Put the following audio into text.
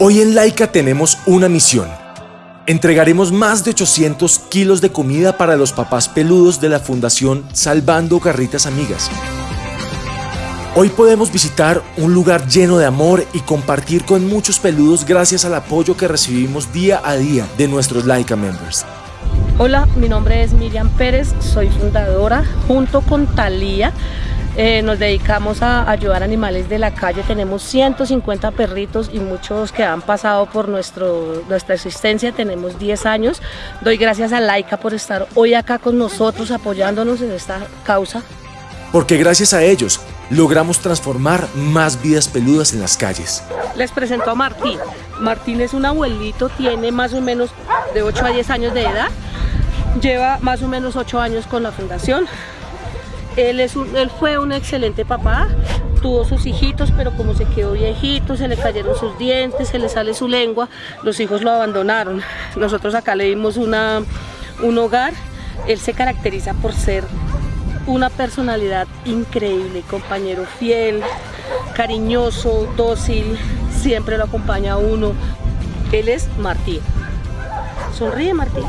Hoy en Laika tenemos una misión. Entregaremos más de 800 kilos de comida para los papás peludos de la Fundación Salvando Garritas Amigas. Hoy podemos visitar un lugar lleno de amor y compartir con muchos peludos gracias al apoyo que recibimos día a día de nuestros Laika members. Hola, mi nombre es Miriam Pérez, soy fundadora junto con Talía eh, nos dedicamos a ayudar animales de la calle, tenemos 150 perritos y muchos que han pasado por nuestro, nuestra existencia, tenemos 10 años. Doy gracias a Laika por estar hoy acá con nosotros apoyándonos en esta causa. Porque gracias a ellos logramos transformar más vidas peludas en las calles. Les presento a Martín. Martín es un abuelito, tiene más o menos de 8 a 10 años de edad. Lleva más o menos 8 años con la fundación. Él, fue un excelente papá, tuvo sus hijitos, pero como se quedó viejito, se le cayeron sus dientes, se le sale su lengua, los hijos lo abandonaron. Nosotros acá le dimos un hogar. Él se caracteriza por ser una personalidad increíble, compañero fiel, cariñoso, dócil, siempre lo acompaña a uno. Él es Martín. Sonríe Martín.